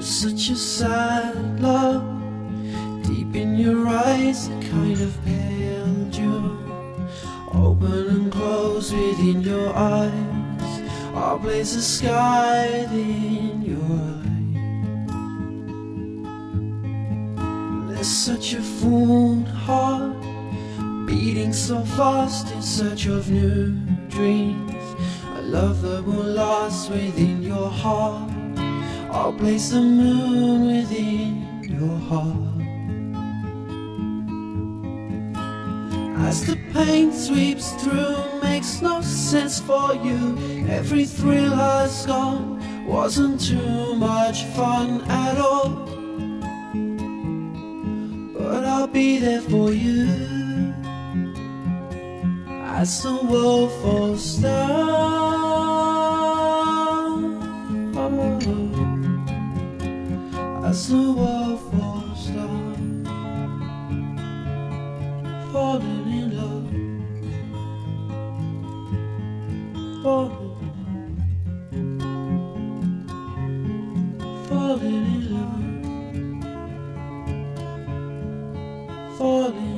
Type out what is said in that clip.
Such a sad love deep in your eyes, a kind of pale June. Open and close within your eyes, our place is sky in your light. There's such a full heart beating so fast in search of new dreams. A love that will last within your heart. I'll place the moon within your heart. As the pain sweeps through, makes no sense for you. Every thrill has gone, wasn't too much fun at all. But I'll be there for you as the world falls down. As the world falls down Falling in love Falling Falling in love Falling